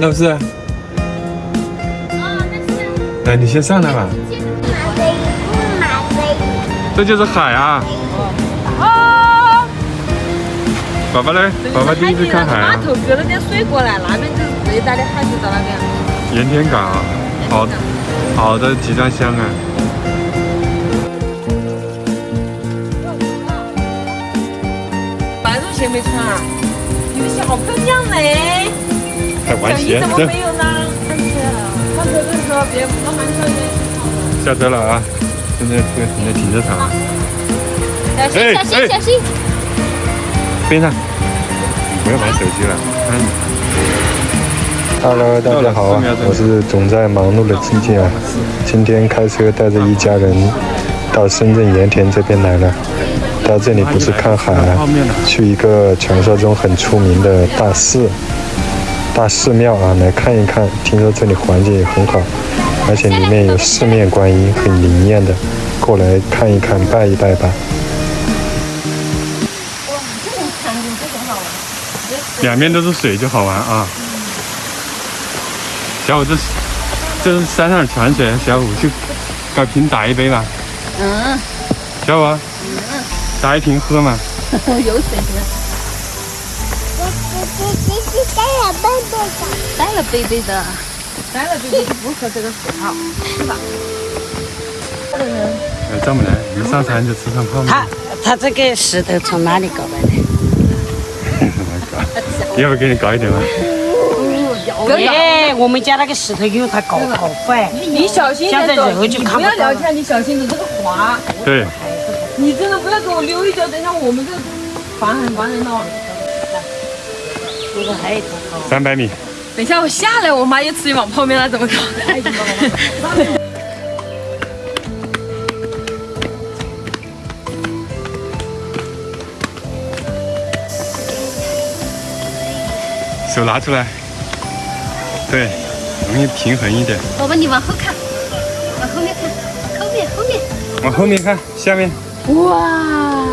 老师。来，你先上来吧。这就是海啊！哦！爸爸呢？爸爸第一次看海啊。码头隔了点水过来，那边就是最大的海，就到那边。盐田港，好，好的集装箱啊！半路线没穿啊？你们小姑娘嘞？开玩笑，你怎么 没有呢？上车的时候别不慢车的。下车了啊！现在这个停在停车场。小心小心小心！边上，不要玩手机了。Hello，大家好啊！我是总在忙碌的静静啊。今天开车带着一家人到深圳盐田这边来了。到这里不是看海啊，去一个传说中很出名的大寺、大寺庙啊，来看一看。听说这里环境也很好。而且里面有四面观音，很灵验的，过来看一看，拜一拜吧。两边都是水就好玩啊！小五，这是这是山上的泉水，小五去搞瓶打一杯吧。嗯。小五。嗯。打一瓶喝嘛。有水喝。带了杯杯的。带了杯杯的。带了就不喝这个水泡，是吧？呃，张木兰，一上山就吃上泡面。他他这个石头从哪里搞来的？要不给你搞一点吗？哎，我们家那个石头因为它搞好坏，你小心点走，你不要聊天，你小心点这个滑。对。你真的不要给我溜一脚，等下我们这烦很烦人哦。这个还有三百米。等一下我下来，我妈又吃一碗泡面了，怎么搞？手拿出来，对，容易平衡一点。宝宝，你往后看，往后面看，后面后面，往后面看，下面。哇！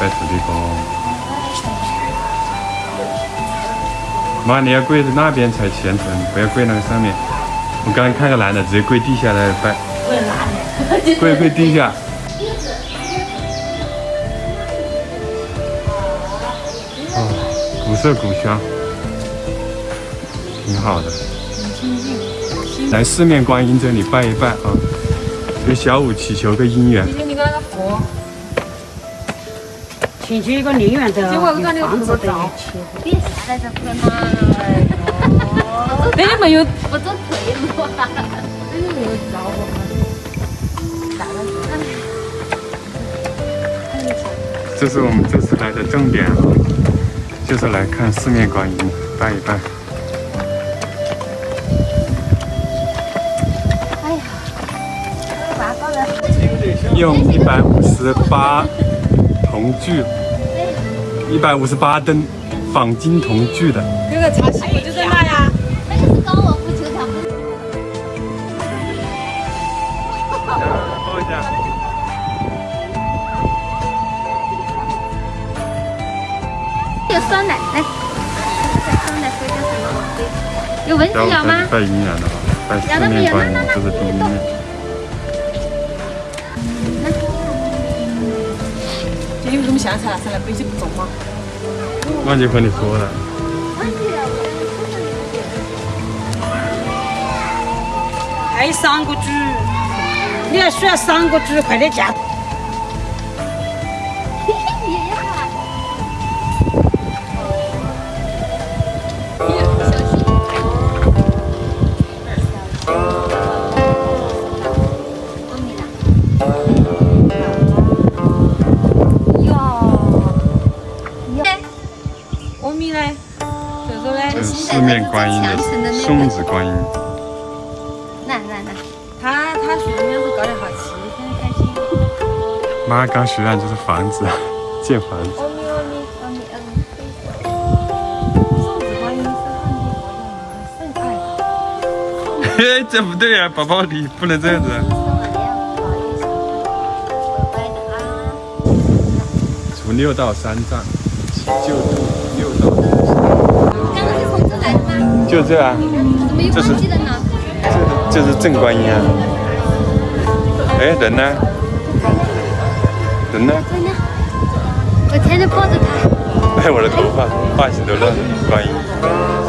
拜土地公，妈，你要跪在那边才虔诚，不要跪那个上面。我刚刚看个男的直接跪地下来拜，跪哪里？跪跪地下。哦，古色古香，挺好的。来四面观音这里拜一拜啊，给小五祈求个姻缘。你看那个佛。进去一个宁远的房子的，别下来这块嘛！这里没有不走退路啊！这里没有道路这是我们这次来的重点啊，就是来看四面观音，拜一拜。哎呀，用一百五十八铜具。一百五十八吨仿金铜具的。这个茶席就在那呀。那个是高尔夫球场。放一下。有酸奶，来，酸奶喝点什么？有蚊子咬吗？拜姻缘的哈，拜四面观音，这是第一面。你为什么现在才来？背起不重吗？忘记和你说了。还有三个猪，你还需要三个猪，快点加。四面观音的送子观音，来来来，他他许的愿会搞得好奇，现在开心。妈刚许愿就是房子，建房子。阿弥阿弥阿弥阿弥。送子观音是汉地佛教里面嘿，这不对呀，宝宝你不能这样子。从六到三藏，祈救度刚刚是从这来的吗？就这啊，怎么又这是忘记了呢？这这是正观音啊。哎，人呢？人呢？我天天抱着他。哎，我的头发发型都乱了，观音，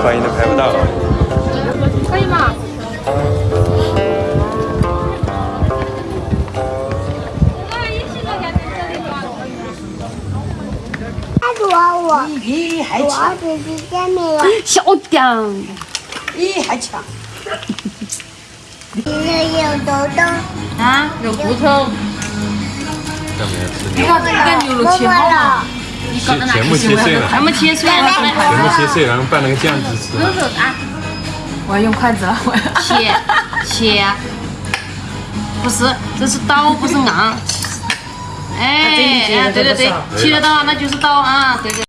观音都拍不到。我，咦，还姐姐见面了，小点。咦，还强。你那有豆豆，啊，有骨头。干嘛要吃你看这个牛肉切好了，全全部切碎了，全部切碎了，全部切碎，然后拌那个酱汁吃。我要用筷子了，我切切，不是，这是刀，不是 昂。哎，哎，对对对，切得到那就是到啊，对对。